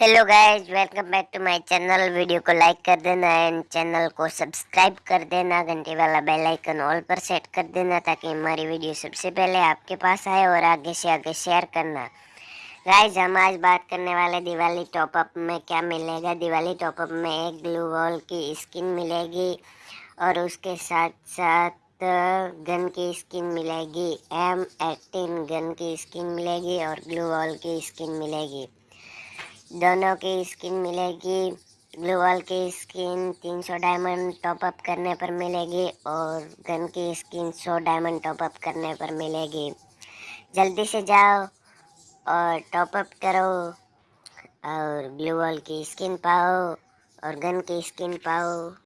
Hello guys welcome back to my channel video को like कर देना एंड चैनल को सब्सक्राइब कर देना. घंटे वाला बेल आइकन ऑल पर सेट कर देना ताकि हमारी वीडियो सबसे पहले आपके पास आए और आगे से आगे शेयर करना। गाइस हम आज बात करने वाले दिवाली टॉपअप में क्या मिलेगा? दिवाली टॉपअप में एक ग्लू वॉल की स्किन मिलेगी और उसके साथ साथ गन की स्किन मिलेगी। एम एटीन गन की स्किन मिलेगी और ग्लू वॉल की स्किन मिलेगी। दोनों की स्किन मिलेगी ग्लू वॉल की स्किन 300 डायमंड टॉपअप करने पर मिलेगी और गन की स्किन 100 डायमंड टॉपअप करने पर मिलेगी। जल्दी से जाओ और टॉपअप करो और ग्लू वॉल की स्किन पाओ और गन की स्किन पाओ।